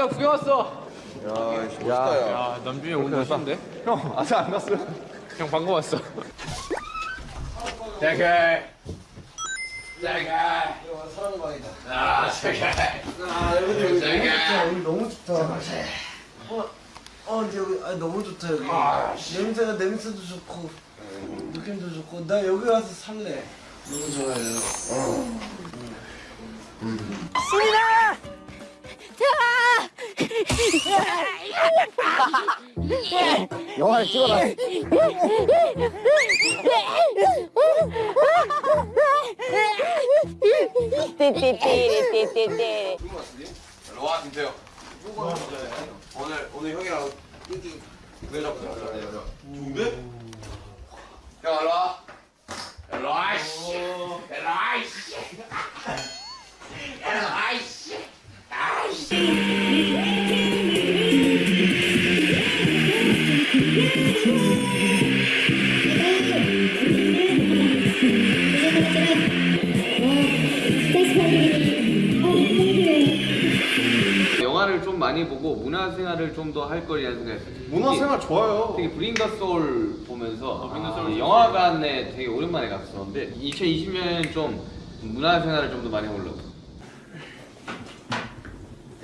남자 구경 왔어. 야, 멋있다, 야. 야, 남준이 오늘 멋있는데? 형, 아직 안 갔어요. 형 방금 왔어. 대게. 대게. 아, 대게. 여기 너무 좋다. 어, 어, 근데 여기 아, 너무 좋다 여기. 냄새가 냄새도 좋고 느낌도 좋고 나 여기 와서 살래. 너무 좋아요. 영화를 찍어라. 띠띠띠띠띠띠. 와, 김태형. 오늘, 오늘 형이랑 인기 왜 잡고 자 좋은데? 형, 일로 와. 일로 와, 씨. 일로 와, 씨. 일로 와, 씨. 영화를 좀 많이 보고 문화생활을 좀 더 할 거리라는 생각했어요. 문화생활 좋아요. 되게 브링 더 소울 보면서 이 영화관에 되게 오랜만에 갔었는데 2020년에는 좀 문화생활을 좀 더 많이 해보려고.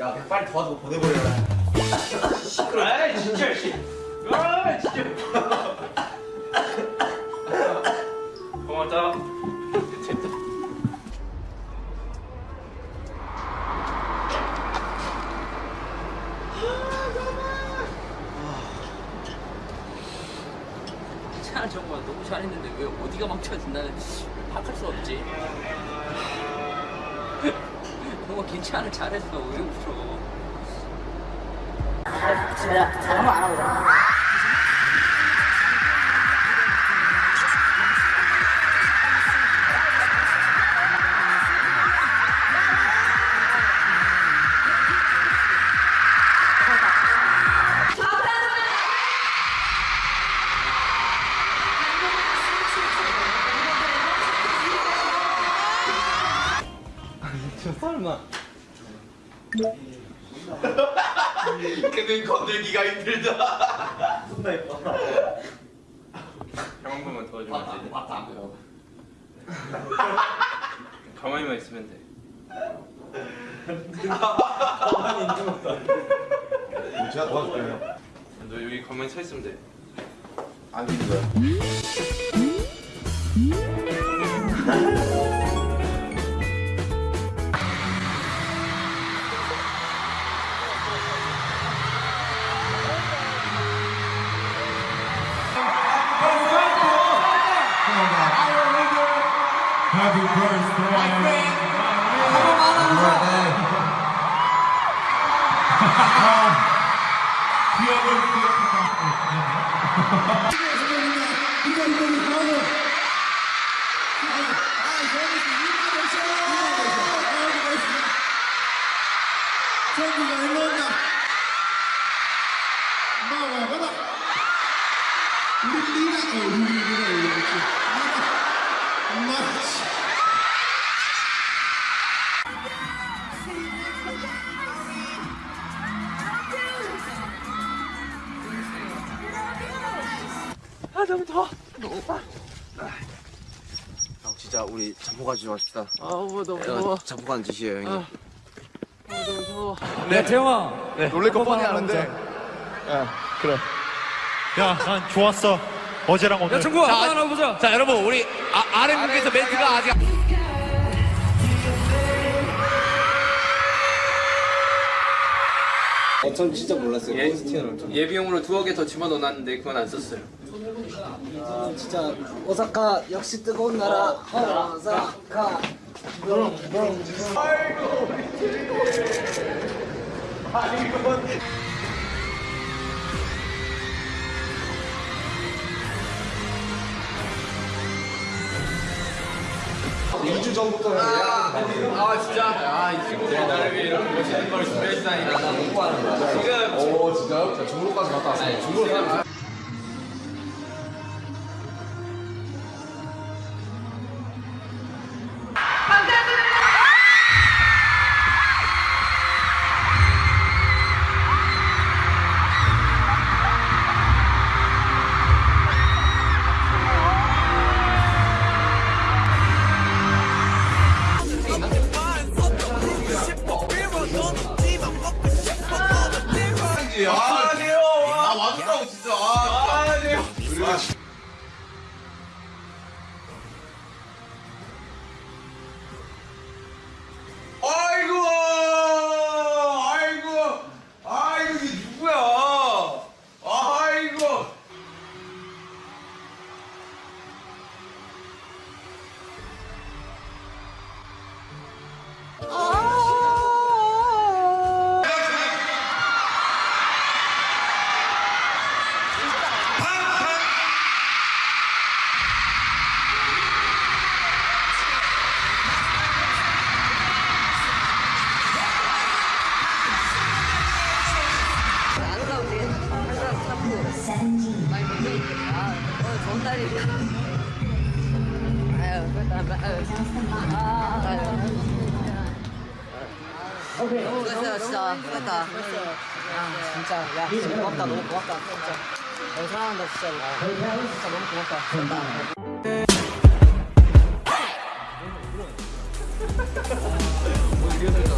야, 빨리 도와주고 보내버려라. 아, 진짜 씨. 아, 진짜. 고맙다. 정말 너무 잘했는데 왜 어디가 망쳐진다는 파악할 수 없지. 정말 괜찮아 잘했어 왜 웃어? 내가 잘한 거안 하 거든. 그는 건들기가 힘들다. 형한 번만 도와주면 안 돼? 가만히만 있으면 돼. 제가 도와줄게요. 너 여기 가만히 서 있으면 돼. 안 되는 거야. Happy birthday. Happy birthday. 기억을 기억하고. 전부가 일로 온다. 마와 가다. 우리 리가 어 우리 리가 일로 오지. 엄마. 형, 진짜 우리 잠포 가지 마십시다. 아우 너무 이건 잠포 가는 짓이에요, 형님. 야 태영아. 놀랄 거 뻔히 아는데. 야, 난 좋았어. 어제랑 오늘. 친구 아빠 하나 보자. 자 여러분 우리 아, RM국에서 멘트가 아직 전 진짜 몰랐어요. 예, 예비용으로 두어 개 더 집어넣어놨는데 그건 안 썼어요. 아 진짜 오사카 역시 뜨거운 나라. 오사카. 아 진짜 아이 친구들이 나를 위해 이렇게 멋있는 걸 준비했다니 나 너무 하는 거야. 지금 오, 진짜요? 제가 중국까지 갔다 왔어요. 중국으 오케이. 너무 됐어 진짜 고맙다. 아 진짜 야 고맙다 너무 고맙다 진짜. 너무 사랑한다 진짜. 진짜 너무 고맙다. 고맙다. 뭐 이래서.